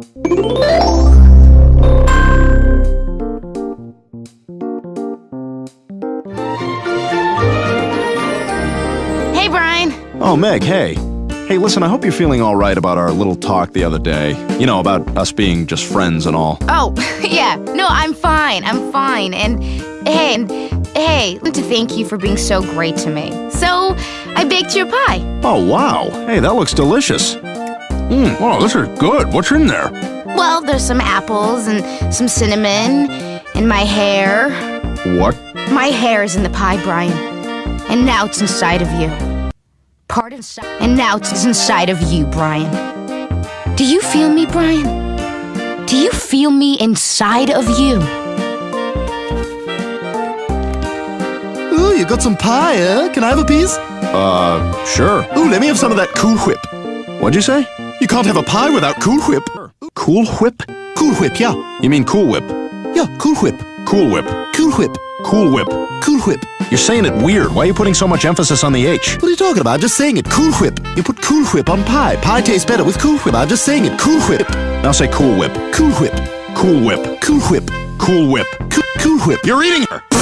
Hey, Brian. Oh, Meg, hey. Hey, listen, I hope you're feeling all right about our little talk the other day. You know, about us being just friends and all. Oh, yeah. No, I'm fine. I'm fine. And hey, and hey, I want to thank you for being so great to me. So, I baked your pie. Oh, wow. Hey, that looks delicious. Mmm, oh, this is good. What's in there? Well, there's some apples and some cinnamon and my hair. What? My hair is in the pie, Brian. And now it's inside of you. Part inside. And now it's inside of you, Brian. Do you feel me, Brian? Do you feel me inside of you? Ooh, you got some pie, eh? Can I have a piece? Uh, sure. Ooh, let me have some of that Cool Whip. What'd you say? You can't have a pie without Cool Whip. Cool Whip? Cool Whip, yeah. You mean Cool Whip? Yeah, Cool Whip. Cool Whip. Cool Whip. Cool Whip. Cool Whip. You're saying it weird. Why are you putting so much emphasis on the H? What are you talking about? I'm just saying it. Cool Whip. You put Cool Whip on pie. Pie tastes better with Cool Whip. I'm just saying it. Cool Whip. Now say Cool Whip. Cool Whip. Cool Whip. Cool Whip. Cool Whip. Cool, cool Whip. You're eating her!